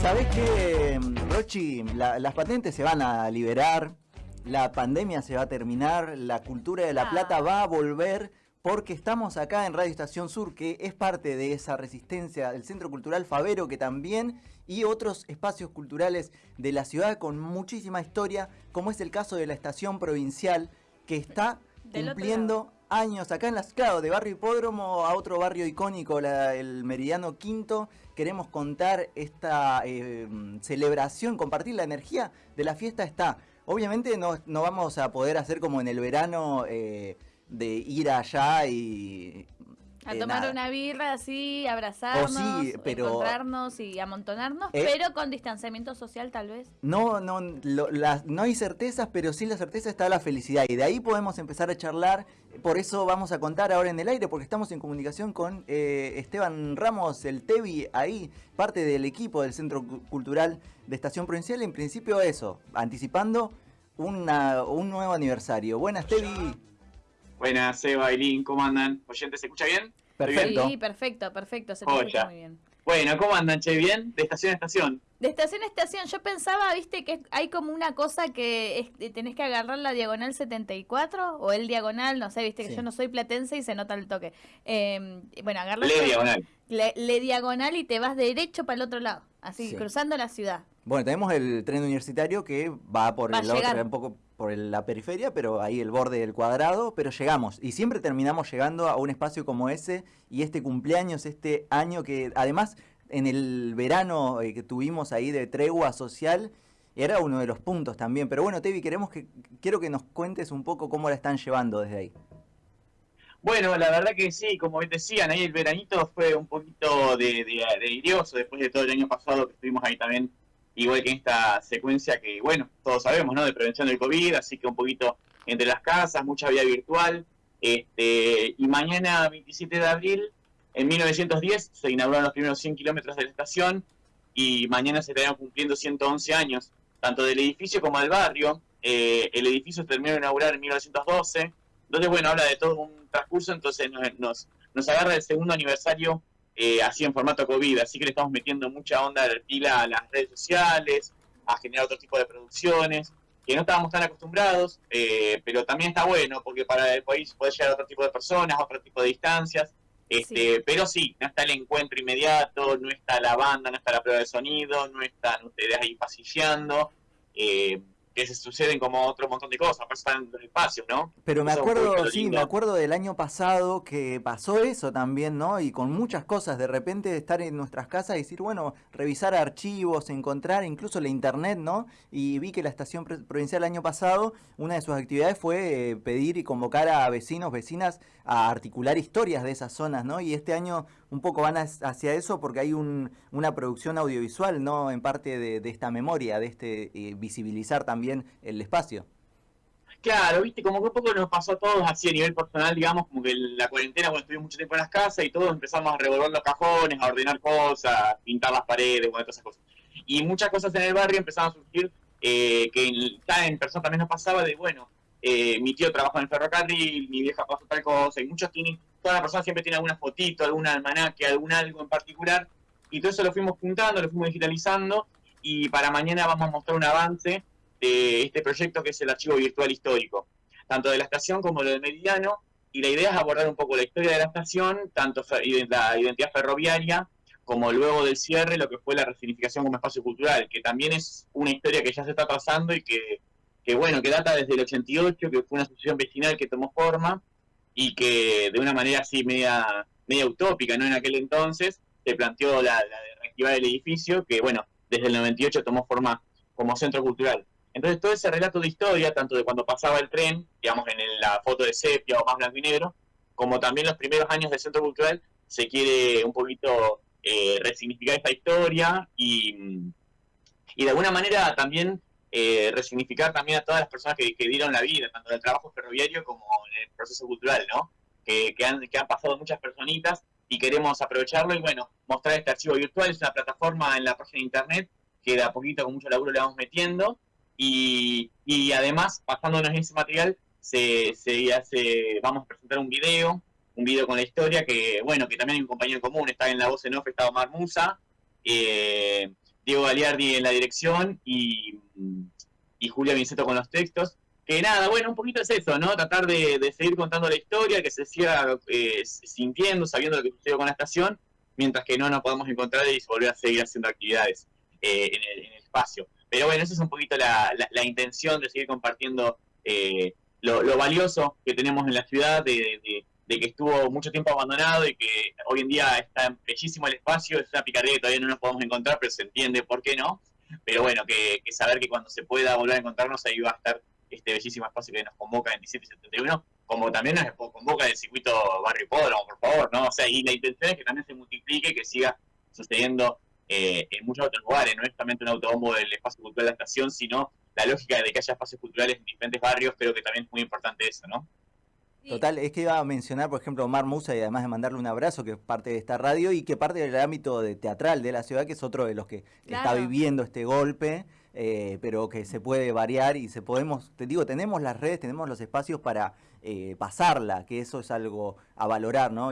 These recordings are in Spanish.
¿Sabés qué, Rochi? La- las patentes se van a liberar, la pandemia se va a terminar, la cultura de La Ah. Plata va a volver, porque estamos acá en Radio Estación Sur, que es parte de esa resistencia, del Centro Cultural Favero, que también, y otros espacios culturales de la ciudad con muchísima historia, como es el caso de la Estación Provincial, que está Del cumpliendo años acá en las claro, de barrio Hipódromo a otro barrio icónico, la- el Meridiano Quinto. Queremos contar esta eh, celebración, compartir la energía de la fiesta está. Obviamente no, no vamos a poder hacer como en el verano eh, de ir allá y... A eh, tomar nada. una birra así, abrazarnos, Oh, sí, pero- encontrarnos y amontonarnos, Eh. pero con distanciamiento social tal vez. No, no, lo- las- no hay certezas, pero sí la certeza está la felicidad. Y de ahí podemos empezar a charlar. Por eso vamos a contar ahora en el aire, porque estamos en comunicación con eh, Esteban Ramos, el Tevi, ahí, parte del equipo del Centro Cu- Cultural de Estación Provincial. En principio eso, anticipando una- un nuevo aniversario. Buenas, Tevi. Buenas, Seba, Eileen, ¿cómo andan? ¿Oyentes se escucha bien? Perfecto. Sí, perfecto, perfecto, se te escucha muy bien. Bueno, ¿cómo andan, che? ¿Bien? De estación a estación. De estación a estación, yo pensaba, viste, que hay como una cosa que es- tenés que agarrar la diagonal 74 o el diagonal, no sé, viste, que Sí. yo no soy platense y se nota el toque. Eh, bueno, agarras Le diagonal. le, le diagonal y te vas derecho para el otro lado, así, Sí. cruzando la ciudad. Bueno, tenemos el tren universitario que va por Va a el otro, llegar. un poco por la periferia, pero ahí el borde del cuadrado, pero llegamos. Y siempre terminamos llegando a un espacio como ese y este cumpleaños, este año que además en el verano eh, que tuvimos ahí de tregua social, era uno de los puntos también. Pero bueno, Tevi, queremos que, quiero que nos cuentes un poco cómo la están llevando desde ahí. Bueno, la verdad que sí, como decían, ahí el veranito fue un poquito de, de, de irioso después de todo el año pasado que estuvimos ahí también, igual que en esta secuencia que, bueno, todos sabemos, ¿no? De prevención del COVID, así que un poquito entre las casas, mucha vía virtual. Este, y mañana, 27 de abril, en 1910, se inauguraron los primeros 100 kilómetros de la estación y mañana se estarán cumpliendo 111 años, tanto del edificio como del barrio. Eh, el edificio se terminó de inaugurar en 1912. Entonces, bueno, habla de todo un transcurso, entonces nos, nos, nos agarra el segundo aniversario eh, así en formato COVID, así que le estamos metiendo mucha onda de pila a las redes sociales, a generar otro tipo de producciones, que no estábamos tan acostumbrados, eh, pero también está bueno, porque para el país puede llegar a otro tipo de personas, a otro tipo de distancias, este, pero sí, no está el encuentro inmediato, no está la banda, no está la prueba de sonido, no están ustedes ahí pasilleando, eh, que se suceden como otro montón de cosas, los espacios, ¿no? Pero me acuerdo, sí, me acuerdo del año pasado que pasó eso también, ¿no? Y con muchas cosas, de repente estar en nuestras casas y decir, bueno, revisar archivos, encontrar incluso la internet, ¿no? Y vi que la estación Pro- provincial el año pasado, una de sus actividades fue eh, pedir y convocar a vecinos, vecinas a articular historias de esas zonas, ¿no? Y este año un poco van hacia eso porque hay un, una producción audiovisual, ¿no? En parte de, esta memoria, de este eh, visibilizar también el espacio. Claro, viste, como que un poco nos pasó a todos así a nivel personal, digamos, como que la cuarentena, cuando estuvimos mucho tiempo en las casas y todos empezamos a revolver los cajones, a ordenar cosas, a pintar las paredes, bueno, todas esas cosas. Y muchas cosas en el barrio empezaron a surgir, eh, que en, en persona también nos pasaba de, bueno, eh, mi tío trabaja en el ferrocarril, mi vieja pasó tal cosa, y muchos tienen, la persona siempre tiene alguna fotito, algún almanaque, algún algo en particular, y todo eso lo fuimos juntando, lo fuimos digitalizando, y para mañana vamos a mostrar un avance de este proyecto que es el archivo virtual histórico, tanto de la estación como lo del meridiano, y la idea es abordar un poco la historia de la estación, tanto la identidad ferroviaria, como luego del cierre lo que fue la resignificación como espacio cultural, que también es una historia que ya se está trazando y que, que bueno, que data desde el 88, que fue una asociación vecinal que tomó forma y que de una manera así media, media utópica, ¿no? En aquel entonces se planteó la, la de reactivar el edificio, que bueno, desde el 98 tomó forma como centro cultural. Entonces todo ese relato de historia, tanto de cuando pasaba el tren, digamos en la foto de sepia o más blanco y negro, como también los primeros años del centro cultural, se quiere un poquito eh, resignificar esta historia y, y de alguna manera también eh, resignificar también a todas las personas que, dieron la vida, tanto en el trabajo ferroviario como en el proceso cultural, ¿no? Que, han, pasado muchas personitas y queremos aprovecharlo y bueno, mostrar este archivo virtual, es una plataforma en la página de internet que de a poquito con mucho laburo le vamos metiendo. Y, y además basándonos en ese material se, hace, vamos a presentar un video, un video con la historia que bueno, que también hay un compañero común, está en la voz en off, está Omar Musa, eh, Diego Galiardi en la dirección y, Julia Vinceto con los textos. Que nada, bueno, un poquito es eso, ¿no? Tratar de, seguir contando la historia, que se siga eh, sintiendo, sabiendo lo que sucedió con la estación, mientras que no nos podamos encontrar y volver a seguir haciendo actividades eh, en, el, espacio. Pero bueno, esa es un poquito la, intención de seguir compartiendo eh, lo, valioso que tenemos en la ciudad, de, de, que estuvo mucho tiempo abandonado y que hoy en día está bellísimo el espacio, es una picardía que todavía no nos podemos encontrar, pero se entiende por qué no. Pero bueno, que, que saber que cuando se pueda volver a encontrarnos ahí va a estar este bellísimo espacio que nos convoca en 17 y 71, como también nos convoca el circuito Barrio Hipódromo, por favor, ¿no? O sea, y la intención es que también se multiplique, que siga sucediendo eh, en muchos otros lugares, no es solamente un autobombo del espacio cultural de la estación, sino la lógica de que haya espacios culturales en diferentes barrios, creo que también es muy importante eso, ¿no? Total, es que iba a mencionar, por ejemplo, Omar Musa, y además de mandarle un abrazo, que es parte de esta radio y que parte del ámbito de teatral de la ciudad, que es otro de los que está viviendo este golpe. Eh, pero que se puede variar y se podemos, te digo, tenemos las redes, tenemos los espacios para eh, pasarla, que eso es algo a valorar, ¿no?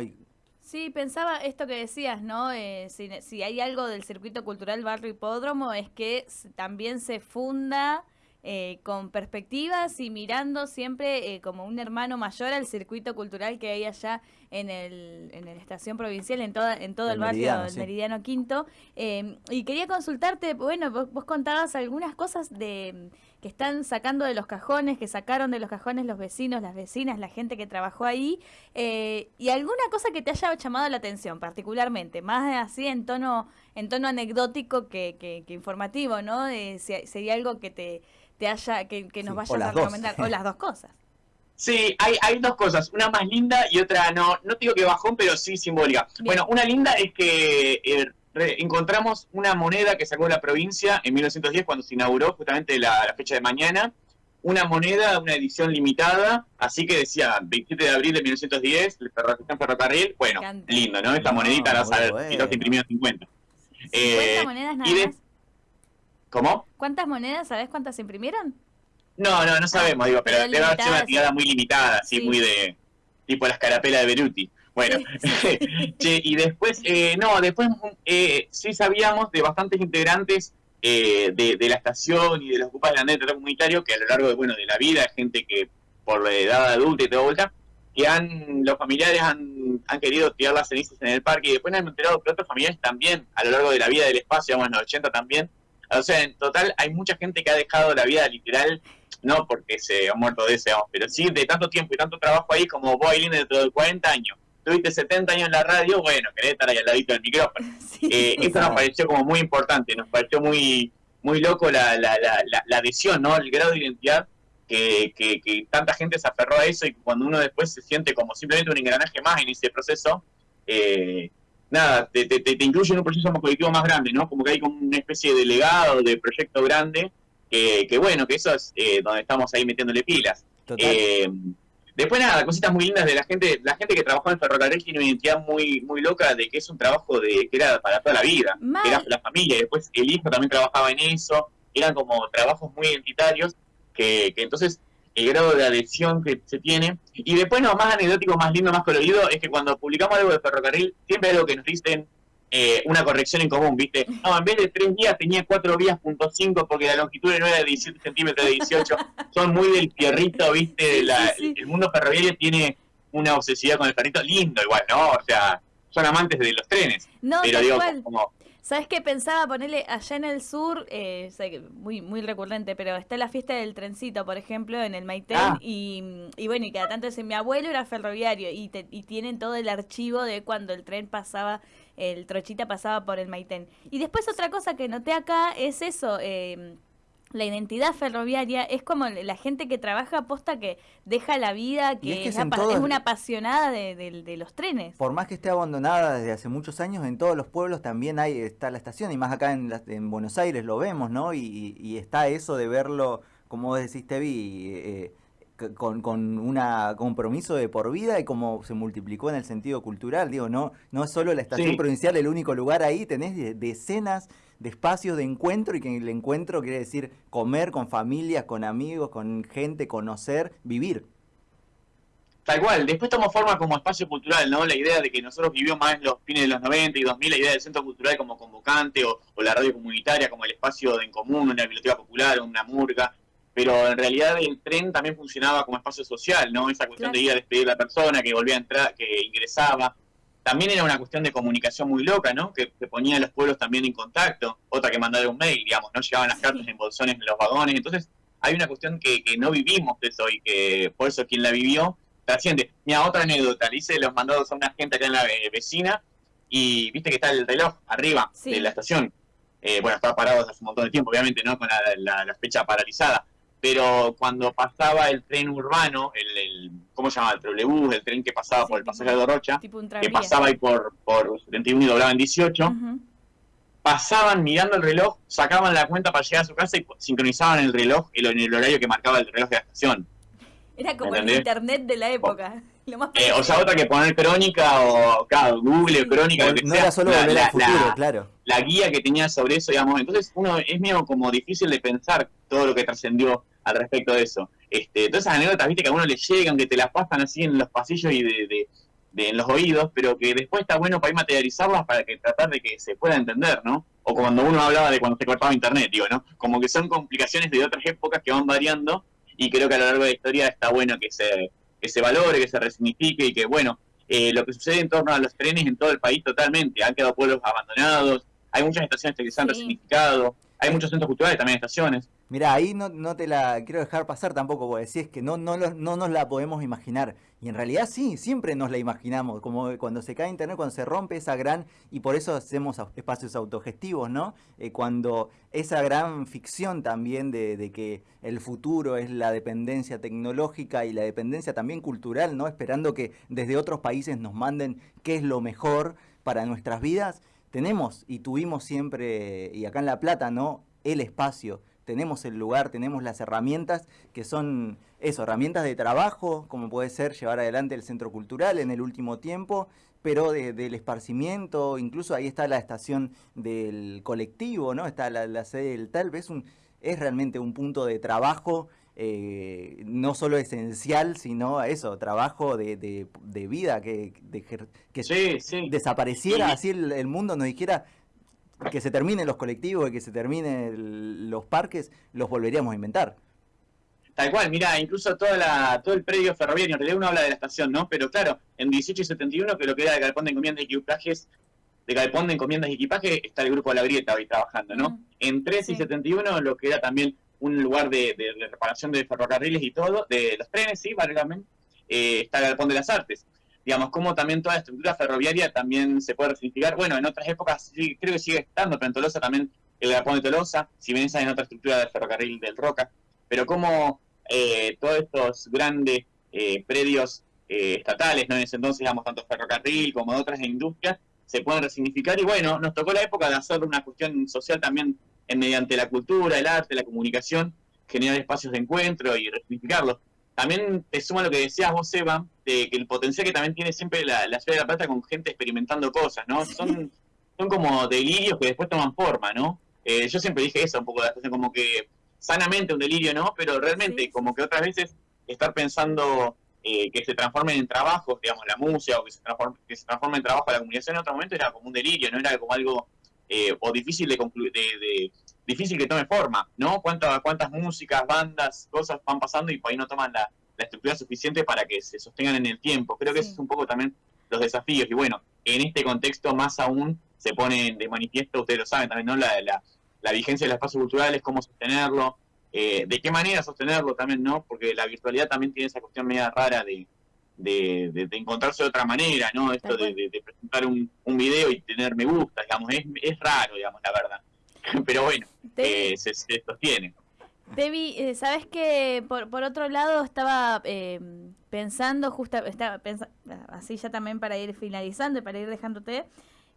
Sí, pensaba esto que decías, ¿no? Eh, si, si, hay algo del circuito cultural Barrio Hipódromo es que también se funda eh, con perspectivas y mirando siempre eh, como un hermano mayor al circuito cultural que hay allá en el, en la estación provincial, en, toda, en todo el, barrio del Meridiano Quinto. Em, y quería consultarte, bueno, vos, contabas algunas cosas de que están sacando de los cajones, que sacaron de los cajones los vecinos, las vecinas, la gente que trabajó ahí, eh, y alguna cosa que te haya llamado la atención particularmente, más así en tono, en tono anecdótico que, que, informativo, ¿no? si, sería algo que te te haya, que, nos vayas a recomendar, o las dos cosas. Sí, hay, hay dos cosas, una más linda y otra no, no digo que bajón, pero sí simbólica. Bueno, una linda es que eh, encontramos una moneda que sacó la provincia en 1910 cuando se inauguró justamente la, fecha de mañana, una moneda, una edición limitada, así que decía 27 de abril de 1910, el ferrocarril, ferrocarril bueno, lindo, ¿no? Esta monedita la y los imprimió 50. 50 eh, monedas nada más. ¿Cómo? ¿Cuántas monedas? ¿Sabes cuántas se imprimieron? No, no, no sabemos, digo, pero debe haber sido una tirada muy limitada, así muy de tipo la escarapela de Beruti. Bueno, y después, eh, no, después eh, sí sabíamos de bastantes integrantes eh, de, la estación y de los ocupas del andén comunitario que a lo largo de, bueno, de la vida, gente que por la edad adulta y toda vuelta, que han, los familiares han, han querido tirar las cenizas en el parque y después han enterado que otros familiares también, a lo largo de la vida del espacio, vamos en los 80 también, o sea, en total hay mucha gente que ha dejado la vida literal, no porque se ha muerto de ese, pero sí de tanto tiempo y tanto trabajo ahí como vos, Aileen, dentro de 40 años. Tuviste 70 años en la radio, bueno, querés estar ahí al ladito del micrófono. Eh, esto nos pareció como muy importante, nos pareció muy muy loco la, la, la, la adhesión, ¿no? El grado de identidad que, que, que, tanta gente se aferró a eso y cuando uno después se siente como simplemente un engranaje más en ese proceso, eh, nada, te, te, te, incluye en un proceso colectivo más grande, ¿no? Como que hay como una especie de legado, de proyecto grande, que, que bueno, que eso es eh, donde estamos ahí metiéndole pilas. Eh, después nada, cositas muy lindas de la gente, la gente que trabajó en ferrocarril tiene una identidad muy, muy loca de que es un trabajo de que era para toda la vida, que era la familia, después el hijo también trabajaba en eso, eran como trabajos muy identitarios, que, que entonces el grado de adhesión que se tiene. Y después, lo más anecdótico, más lindo, más colorido, es que cuando publicamos algo de ferrocarril, siempre hay algo que nos dicen eh, una corrección en común, ¿viste? No, en vez de tres días tenía cuatro vías punto cinco porque la longitud no era de 17 centímetros de 18. Son muy del fierrito, ¿viste? El mundo ferroviario tiene una obsesividad con el ferrito lindo igual, ¿no? O sea, son amantes de los trenes. No, pero digo, como ¿Sabes qué pensaba ponerle allá en el sur? Eh, muy, muy recurrente, pero está la fiesta del trencito, por ejemplo, en el Maitén. Ah. Y, y, bueno, y cada tanto dice, mi abuelo era ferroviario y, y tienen todo el archivo de cuando el tren pasaba, el trochita pasaba por el Maitén. Y después otra cosa que noté acá es eso. Eh, la identidad ferroviaria es como la gente que trabaja aposta que deja la vida, que es, una apasionada de, los trenes. Por más que esté abandonada desde hace muchos años, en todos los pueblos también hay está la estación, y más acá en, en Buenos Aires lo vemos, ¿no? Y, está eso de verlo, como decís, Tevi, eh, con, con un compromiso de por vida y como se multiplicó en el sentido cultural. Digo, no, no es solo la estación provincial el único lugar ahí, tenés decenas de espacios de encuentro y que el encuentro quiere decir comer con familias, con amigos, con gente, conocer, vivir. Tal cual, después tomó forma como espacio cultural, ¿no? La idea de que nosotros vivimos más en los fines de los 90 y 2000, la idea del centro cultural como convocante o, la radio comunitaria como el espacio de en común, una biblioteca popular, una murga, pero en realidad el tren también funcionaba como espacio social, ¿no? Esa cuestión de ir a despedir a la persona, que volvía a entrar, que ingresaba. También era una cuestión de comunicación muy loca, ¿no? Que, ponía a los pueblos también en contacto. Otra que mandar un mail, digamos, no llegaban las cartas en bolsones en los vagones. Entonces, hay una cuestión que, que no vivimos de eso y que por eso quien la vivió trasciende. Mira, otra anécdota, le hice los mandados a una gente acá en la eh, vecina y viste que está el reloj arriba de la estación. Eh, bueno, estaba parado hace un montón de tiempo, obviamente, ¿no? Con la, fecha paralizada. Pero cuando pasaba el tren urbano, el, ¿cómo se llama? El trolebús, el tren que pasaba por el pasaje de Rocha, que pasaba ahí por, por 71 y doblaba en 18, pasaban mirando el reloj, sacaban la cuenta para llegar a su casa y sincronizaban el reloj en el horario que marcaba el reloj de la estación. Era como el internet de la época. Eh, o sea, otra que poner crónica o claro, Google, crónica. no, era solo volver al futuro, claro. La guía que tenía sobre eso, digamos. Entonces, uno es medio como difícil de pensar todo lo que trascendió al respecto de eso. Este, todas esas anécdotas, viste, que a uno le llegan, que te las pasan así en los pasillos y de, de, en los oídos, pero que después está bueno para ir materializarlas para que tratar de que se pueda entender, ¿no? O cuando uno hablaba de cuando se cortaba internet, digo, ¿no? Como que son complicaciones de otras épocas que van variando y creo que a lo largo de la historia está bueno que se, que se valore, que se resignifique y que, bueno, eh, lo que sucede en torno a los trenes en todo el país totalmente, han quedado pueblos abandonados, hay muchas estaciones que se han resignificado, hay muchos centros culturales, también estaciones. Mira, ahí no, te la quiero dejar pasar tampoco, porque decís que no, no, no nos la podemos imaginar. Y en realidad sí, siempre nos la imaginamos, como cuando se cae Internet, cuando se rompe esa gran, y por eso hacemos espacios autogestivos, ¿no? Eh, cuando esa gran ficción también de, que el futuro es la dependencia tecnológica y la dependencia también cultural, ¿no? Esperando que desde otros países nos manden qué es lo mejor para nuestras vidas, tenemos y tuvimos siempre, y acá en La Plata, ¿no? El espacio tenemos el lugar, tenemos las herramientas que son eso, herramientas de trabajo, como puede ser llevar adelante el centro cultural en el último tiempo, pero del esparcimiento, incluso ahí está la estación del colectivo, ¿no? Está la, sede del tal, es, un, es realmente un punto de trabajo eh, no solo esencial, sino eso, trabajo de, de, vida, que, que desapareciera así el, el, mundo, nos dijera, que se terminen los colectivos y que se terminen los parques, los volveríamos a inventar. Tal cual, mira, incluso toda la, todo el predio ferroviario, en realidad uno habla de la estación, ¿no? Pero claro, en 18 y 71, que lo que era el galpón de encomiendas y equipajes, de galpón de encomiendas y equipaje, está el grupo La Grieta hoy trabajando, ¿no? Mm. En 13 y 71, lo que era también un lugar de, reparación de ferrocarriles y todo, de los trenes, sí, válgame, eh, está el galpón de las artes digamos, como también toda la estructura ferroviaria también se puede resignificar. Bueno, en otras épocas sí, creo que sigue estando, pero en Tolosa también el Japón de Tolosa, si bien esa en otra estructura del ferrocarril del Roca, pero como eh, todos estos grandes eh, predios eh, estatales, ¿no? En ese entonces, digamos, tanto ferrocarril como de otras industrias, se pueden resignificar y bueno, nos tocó la época de hacer una cuestión social también en, mediante la cultura, el arte, la comunicación, generar espacios de encuentro y resignificarlos. También te suma lo que decías vos, Eva, de que el potencial que también tiene siempre la, ciudad de La Plata con gente experimentando cosas, ¿no? Son, son como delirios que después toman forma, ¿no? Eh, yo siempre dije eso un poco de la como que sanamente un delirio, ¿no? Pero realmente, como que otras veces estar pensando eh, que se transformen en trabajos, digamos, la música, o que se transforme, que se transforme en trabajo la comunicación en otro momento era como un delirio, no era como algo eh, o difícil de, de, difícil que tome forma, ¿no? ¿Cuántas, cuántas músicas, bandas, cosas van pasando y por ahí no toman la, estructura suficiente para que se sostengan en el tiempo. Creo que esos es un poco también los desafíos. Y bueno, en este contexto más aún se pone de manifiesto, ustedes lo saben también, ¿no? La, la, la vigencia del espacio cultural es cómo sostenerlo, eh, de qué manera sostenerlo también, ¿no? Porque la virtualidad también tiene esa cuestión media rara de, de, de, encontrarse de otra manera, ¿no? Esto de, presentar un, un, video y tener me gusta, digamos, es, es raro, digamos, la verdad. Pero bueno, eh, se, sostiene. Debbie, eh, ¿sabes que por, por otro lado estaba eh, pensando, justo, estaba así ya también para ir finalizando y para ir dejándote,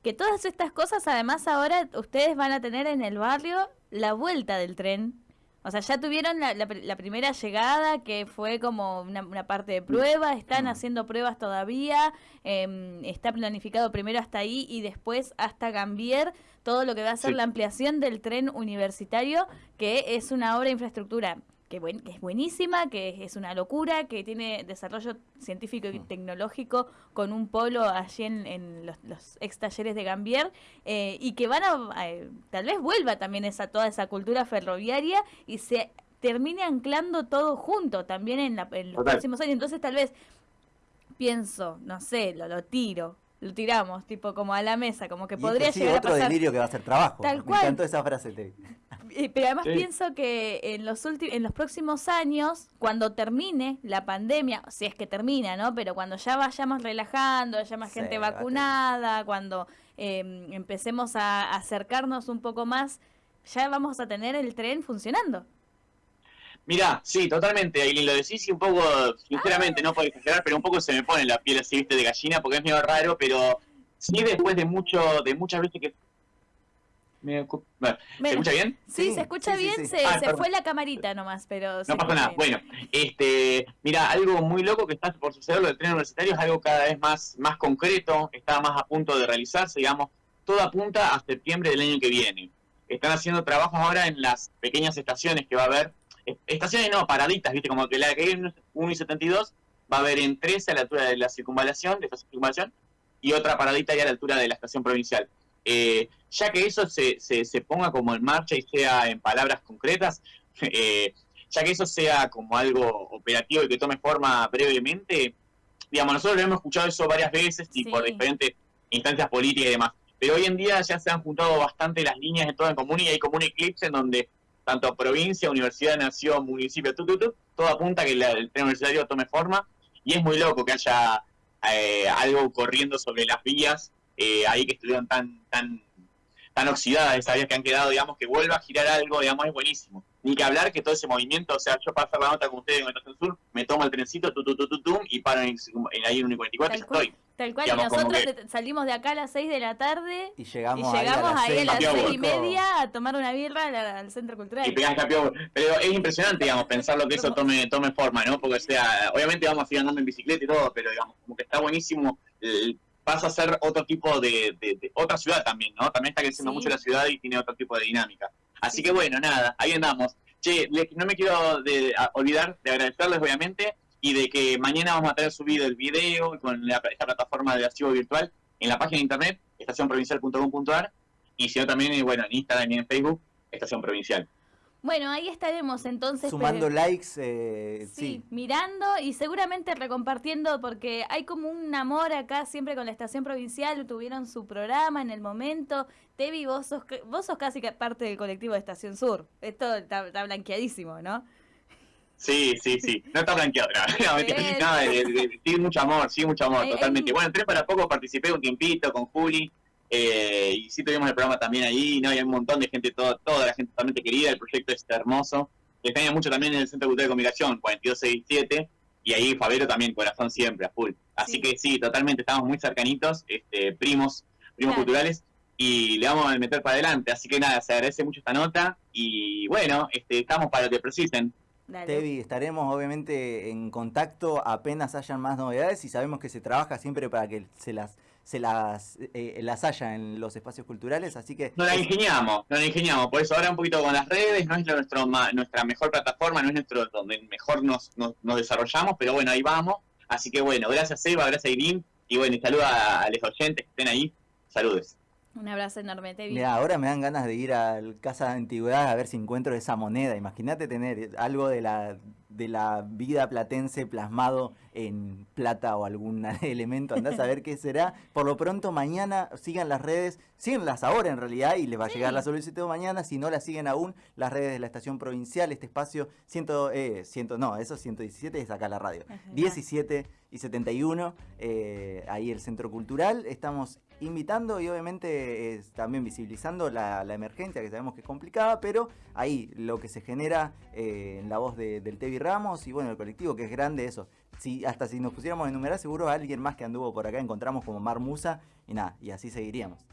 que todas estas cosas además ahora ustedes van a tener en el barrio la vuelta del tren o sea, ya tuvieron la, primera llegada, que fue como una, parte de prueba, están haciendo pruebas todavía, em, está planificado primero hasta ahí y después hasta cambiar todo lo que va a ser la ampliación del tren universitario, que es una obra de infraestructura que, es buenísima, que es una locura, que tiene desarrollo científico y mm. tecnológico con un polo allí en, los, ex talleres de Gambier eh, y que van a, eh, tal vez vuelva también esa toda esa cultura ferroviaria y se termine anclando todo junto también en, los próximos años. Entonces tal vez pienso, no sé, lo, lo tiro, lo tiramos, tipo como a la mesa, como que podría llegar otro a pasar. delirio que va a ser trabajo. Tal Me encantó esa frase. Pero además pienso que en los en los próximos años, cuando termine la pandemia, si es que termina, ¿no? Pero cuando ya vayamos relajando, haya más gente vacunada, cuando em, empecemos a acercarnos un poco más, ya vamos a tener el tren funcionando. Mirá, sí, totalmente, Aileen, lo decís y un poco, sinceramente, no puedo exagerar, pero un poco se me pone la piel así, viste, de gallina, porque es medio raro, pero sí después de mucho, de muchas veces que... Me... ¿Se escucha bien? Sí, se escucha bien, se, ah, se fue la camarita nomás, pero... No pasa nada, bueno, este, mira, algo muy loco que está por suceder, lo del tren universitario es algo cada vez más, más concreto, está más a punto de realizarse, digamos, todo apunta a septiembre del año que viene. Están haciendo trabajos ahora en las pequeñas estaciones que va a haber estaciones no, paraditas, ¿viste? Como que la que hay en 1 y 72 va a haber en 13 a la altura de la circunvalación, de esta circunvalación, y otra paradita ya a la altura de la estación provincial. Eh, ya que eso se, se, ponga como en marcha y sea en palabras concretas, eh, ya que eso sea como algo operativo y que tome forma brevemente, digamos, nosotros lo hemos escuchado eso varias veces y por diferentes instancias políticas y demás, pero hoy en día ya se han juntado bastante las líneas de todo en común y hay como un eclipse en donde tanto provincia, universidad, nación, municipio, todo apunta a que el tren universitario tome forma y es muy loco que haya eh, algo corriendo sobre las vías eh, ahí que estuvieron tan tan tan oxidadas esas vías que han quedado, digamos, que vuelva a girar algo, digamos, es buenísimo. Ni que hablar que todo ese movimiento, o sea, yo para hacer la nota con ustedes en el Sur, me tomo el trencito, tu, tu, tu, y paro en, en ahí en 1.44 y ya estoy. Tal cual, y nosotros salimos de acá a las 6 de la tarde y llegamos, ahí a las 6 y media a tomar una birra al, Centro Cultural. Y Pero es impresionante, digamos, pensar lo que eso tome tome forma, ¿no? Porque, sea, obviamente vamos a ir andando en bicicleta y todo, pero, digamos, como que está buenísimo. pasa a ser otro tipo de, de, otra ciudad también, ¿no? También está creciendo mucho la ciudad y tiene otro tipo de dinámica. Así que bueno, nada, ahí andamos. Che, no me quiero de, olvidar de agradecerles, obviamente, y de que mañana vamos a tener subido el video con esta plataforma de archivo virtual en la página de internet, estacionprovincial.com.ar, y si no también, eh, bueno, en Instagram y en Facebook, Estación Provincial. Bueno, ahí estaremos entonces. Sumando likes, eh, sí, mirando y seguramente recompartiendo porque hay como un amor acá siempre con la estación provincial, tuvieron su programa en el momento. Tevi, vos sos, vos sos casi parte del colectivo de Estación Sur. Esto está blanqueadísimo, ¿no? Sí, sí, sí. No está blanqueado. No, sí, mucho amor, sí, mucho amor, totalmente. Bueno, entré para poco, participé un tiempito con Juli. Eh, y sí tuvimos el programa también ahí, ¿no? Y hay un montón de gente, todo, toda la gente totalmente querida, el proyecto es hermoso. Extraña mucho también en el Centro Cultural de Comunicación, 4267, y ahí Fabero también, corazón siempre, a full. Así que sí, totalmente, estamos muy cercanitos, este, primos, primos culturales, y le vamos a meter para adelante. Así que nada, se agradece mucho esta nota, y bueno, este, estamos para lo que precisen. Tevi, estaremos obviamente en contacto apenas hayan más novedades y sabemos que se trabaja siempre para que se las se las eh, las haya en los espacios culturales, así que... Nos la ingeniamos, nos la ingeniamos, por eso ahora un poquito con las redes, no es nuestro, nuestra mejor plataforma, no es nuestro donde mejor nos, nos, desarrollamos, pero bueno, ahí vamos, así que bueno, gracias Eva, gracias Irim, y bueno, y saluda a los oyentes que estén ahí, saludos. Un abrazo enorme, Tevi. Mira, ahora me dan ganas de ir al Casa de Antigüedad a ver si encuentro esa moneda. Imagínate tener algo de la, de la vida platense plasmado en plata o algún elemento. Andás a ver qué será. Por lo pronto, mañana sigan las redes, síganlas ahora en realidad y les va a llegar la solicitud mañana. Si no la siguen aún, las redes de la estación provincial, este espacio, ciento, eh, ciento, no, eso 117 es acá la radio. 17 y 71, eh, ahí el Centro Cultural. Estamos invitando y obviamente también visibilizando la, emergencia que sabemos que es complicada, pero ahí lo que se genera eh, en la voz del Tevi Y bueno, el colectivo que es grande, eso. Si, hasta si nos pusiéramos a enumerar, seguro alguien más que anduvo por acá encontramos como Mar Musa y nada, y así seguiríamos.